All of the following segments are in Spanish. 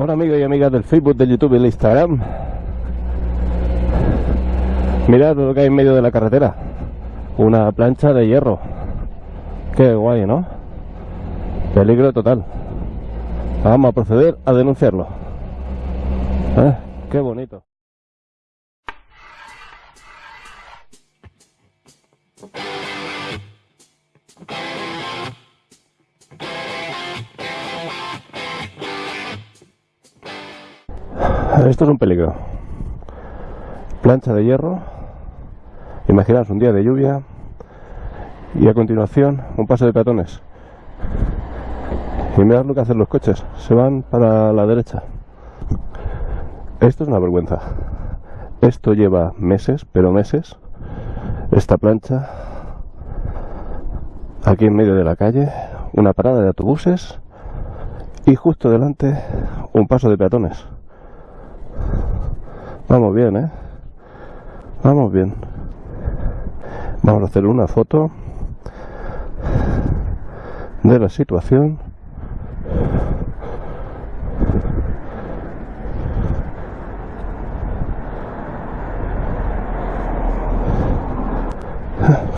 Hola amigos y amigas del Facebook, del YouTube y del Instagram. Mirad lo que hay en medio de la carretera. Una plancha de hierro. Qué guay, ¿no? Peligro total. Vamos a proceder a denunciarlo. ¿Eh? Qué bonito. Esto es un peligro. Plancha de hierro. Imaginaos un día de lluvia y a continuación un paso de peatones. Y mirad lo que hacen los coches. Se van para la derecha. Esto es una vergüenza. Esto lleva meses, pero meses. Esta plancha aquí en medio de la calle, una parada de autobuses y justo delante un paso de peatones. Vamos bien, ¿eh? Vamos bien. Vamos a hacer una foto de la situación.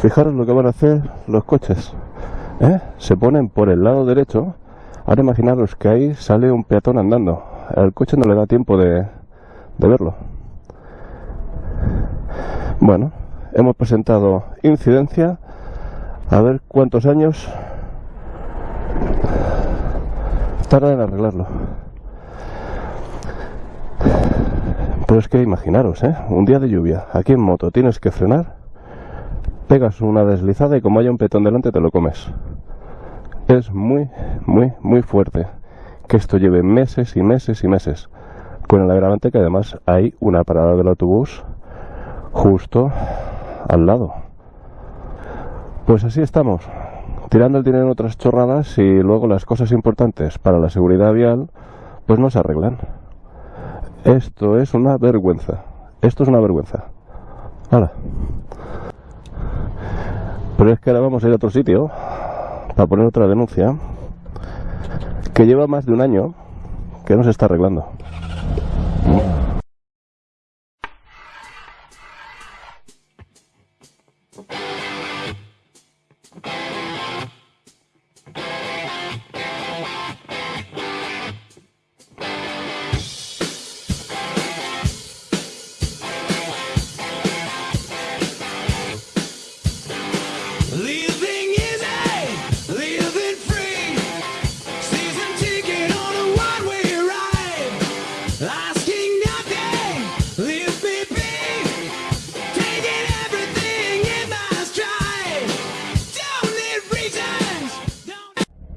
Fijaros lo que van a hacer los coches. ¿eh? Se ponen por el lado derecho. Ahora imaginaros que ahí sale un peatón andando. Al coche no le da tiempo de, de verlo. Bueno, hemos presentado incidencia. A ver cuántos años tarda en arreglarlo. Pero es que imaginaros, ¿eh? Un día de lluvia, aquí en moto, tienes que frenar, pegas una deslizada y como haya un petón delante te lo comes. Es muy, muy, muy fuerte que esto lleve meses y meses y meses. Con el agravante que además hay una parada del autobús justo al lado. Pues así estamos, tirando el dinero en otras chorradas y luego las cosas importantes para la seguridad vial pues no se arreglan. Esto es una vergüenza. Esto es una vergüenza. Hala. Pero es que ahora vamos a ir a otro sitio para poner otra denuncia que lleva más de un año que no se está arreglando. próxima.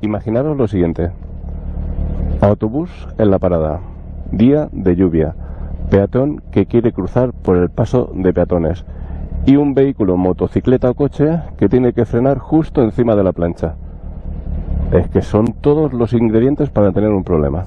Imaginaros lo siguiente. Autobús en la parada. Día de lluvia. Peatón que quiere cruzar por el paso de peatones. Y un vehículo, motocicleta o coche que tiene que frenar justo encima de la plancha. Es que son todos los ingredientes para tener un problema.